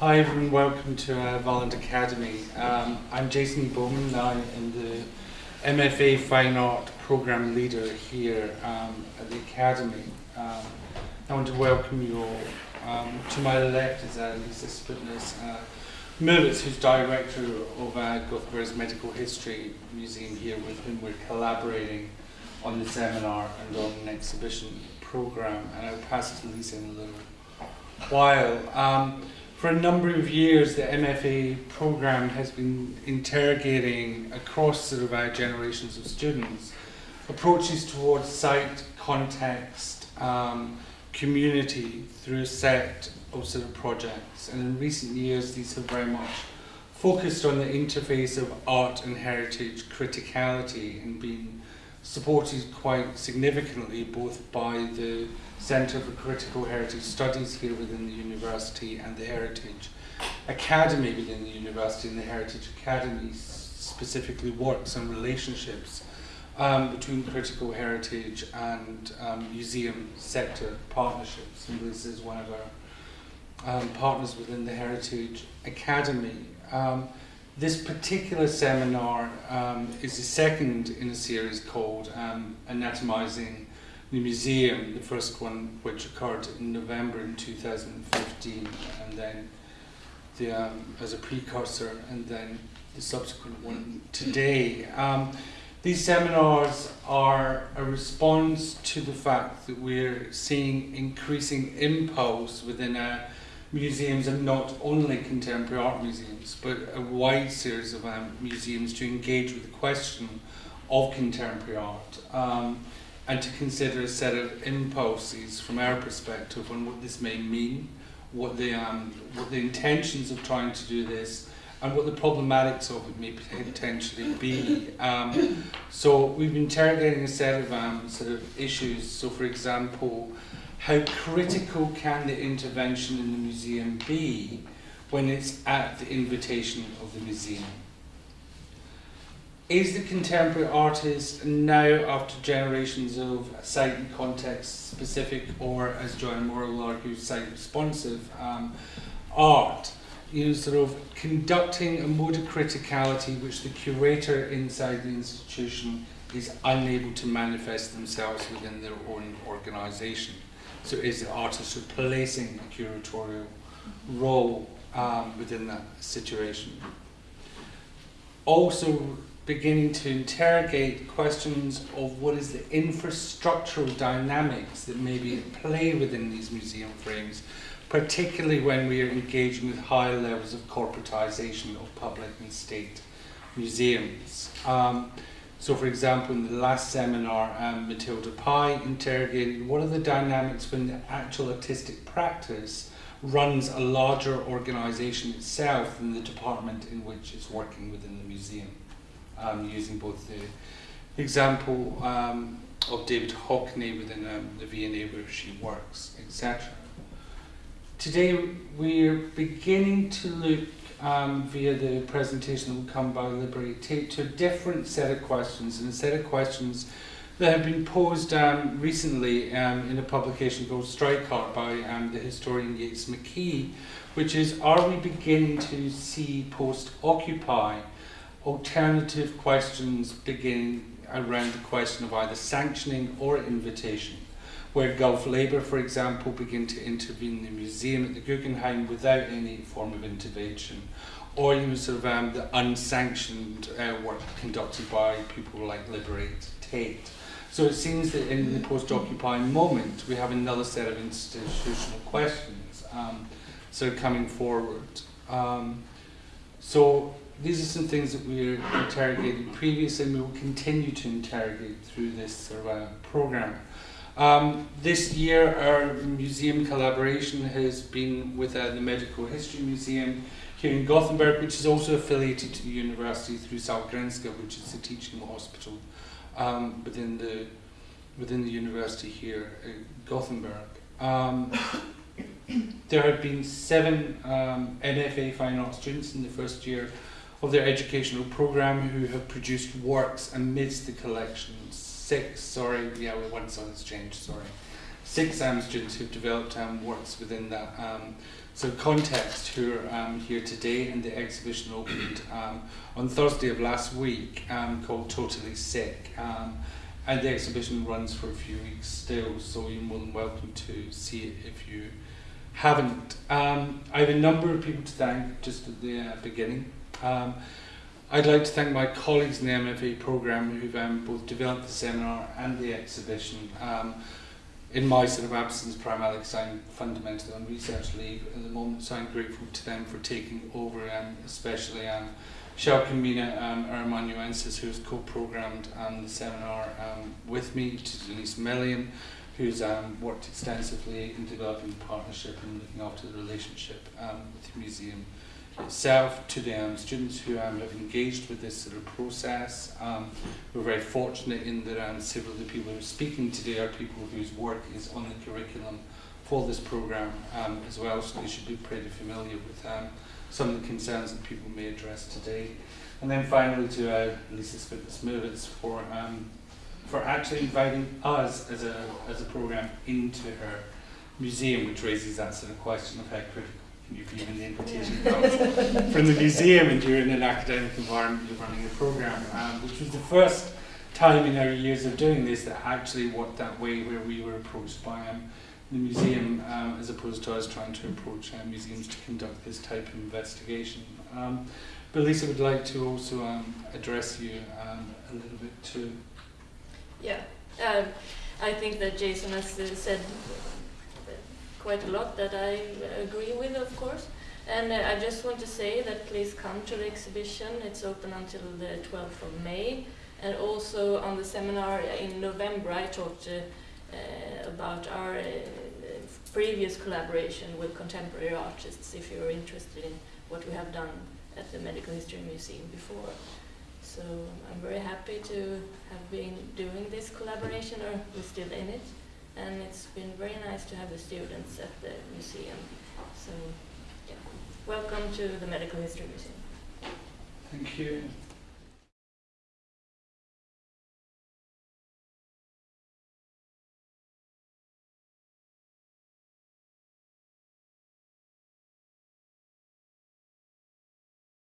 Hi everyone, welcome to uh, Valand Academy. Um, I'm Jason Bowman, I am the MFA Fine Art Programme Leader here um, at the Academy. Um, I want to welcome you all. Um, to my left is uh, Lisa Sputness uh, who's Director of uh, Gothenburg's Medical History Museum here, with whom we're collaborating on the seminar and on an exhibition programme. And I'll pass it to Lisa in a little while. For a number of years, the MFA program has been interrogating across sort of our generations of students approaches towards site, context, um, community through a set of sort of projects. And in recent years, these have very much focused on the interface of art and heritage criticality and been supported quite significantly both by the Centre for Critical Heritage Studies here within the university and the Heritage Academy within the university and the Heritage Academy specifically works on relationships um, between critical heritage and um, museum sector partnerships. And this is one of our um, partners within the Heritage Academy. This particular seminar um, is the second in a series called um, Anatomizing the museum, the first one which occurred in November in 2015, and then the, um, as a precursor, and then the subsequent one today. Um, these seminars are a response to the fact that we're seeing increasing impulse within our museums and not only contemporary art museums, but a wide series of um, museums to engage with the question of contemporary art. Um, and to consider a set of impulses from our perspective on what this may mean, what the, um, what the intentions of trying to do this, and what the problematics of it may potentially be. Um, so we've been interrogating a set of um, sort of issues. So for example, how critical can the intervention in the museum be when it's at the invitation of the museum? is the contemporary artist now, after generations of site and context specific, or as Joanne Morrill argues, site responsive um, art, you know, sort of conducting a mode of criticality which the curator inside the institution is unable to manifest themselves within their own organisation. So is the artist replacing a curatorial role um, within that situation? Also beginning to interrogate questions of what is the infrastructural dynamics that may be at play within these museum frames, particularly when we are engaging with high levels of corporatization of public and state museums. Um, so for example, in the last seminar, um, Matilda Pye interrogated what are the dynamics when the actual artistic practice runs a larger organization itself than the department in which it's working within the museum um, using both the example um, of David Hockney within um, the V&A where she works, etc. Today we're beginning to look um, via the presentation that will come by Liberate Tate to a different set of questions and a set of questions that have been posed um, recently um, in a publication called Strike Art by um, the historian Yates McKee, which is, are we beginning to see post-Occupy alternative questions begin around the question of either sanctioning or invitation, where Gulf Labour, for example, begin to intervene in the museum at the Guggenheim without any form of intervention, or you sort of um, the unsanctioned uh, work conducted by people like Liberate Tate. So it seems that in the post-occupying moment, we have another set of institutional questions um, sort of coming forward. Um, so these are some things that we're interrogating previously and we will continue to interrogate through this sort of, uh, program. Um, this year our museum collaboration has been with uh, the Medical History Museum here in Gothenburg, which is also affiliated to the university through Sahlgrenska, which is the teaching hospital um, within the within the university here in Gothenburg. Um, there have been seven um, MFA fine art students in the first year of their educational program who have produced works amidst the collection. Six, sorry, yeah, one song has changed, sorry. six um, students who've developed um, works within that um, so context who are um, here today and the exhibition opened um, on Thursday of last week um, called Totally Sick um, and the exhibition runs for a few weeks still so you're more than welcome to see it if you haven't. Um, I have a number of people to thank just at the uh, beginning. Um, I'd like to thank my colleagues in the MFA programme who've um, both developed the seminar and the exhibition. Um, in my sort of absence, primarily because I'm fundamentally on research leave at the moment, so I'm grateful to them for taking over, and especially um, Shalkamina um, Armanuensis, who's co-programmed um, the seminar um, with me, to Denise Million, who's um, worked extensively in developing partnership and looking after the relationship um, with the museum itself, to the um, students who um, have engaged with this sort of process. Um, we're very fortunate in that um, several of the people who are speaking today are people whose work is on the curriculum for this programme um, as well, so they should be pretty familiar with um, some of the concerns that people may address today. And then finally to uh, Lisa Spitas for for actually inviting us as a as a program into her museum, which raises that sort of question of how critical can you be when the invitation from the museum and you're in an academic environment, you're running a program, um, which was the first time in our years of doing this that actually worked that way, where we were approached by um, the museum um, as opposed to us trying to approach uh, museums to conduct this type of investigation. Um, but Lisa would like to also um, address you um, a little bit too. Yeah, um, I think that Jason has said quite a lot that I agree with, of course. And uh, I just want to say that please come to the exhibition. It's open until the 12th of May. And also on the seminar in November, I talked uh, uh, about our uh, previous collaboration with contemporary artists, if you're interested in what we have done at the Medical History Museum before. So I'm very happy to have been doing this collaboration, or we're still in it. And it's been very nice to have the students at the museum. So, yeah. Welcome to the Medical History Museum. Thank you.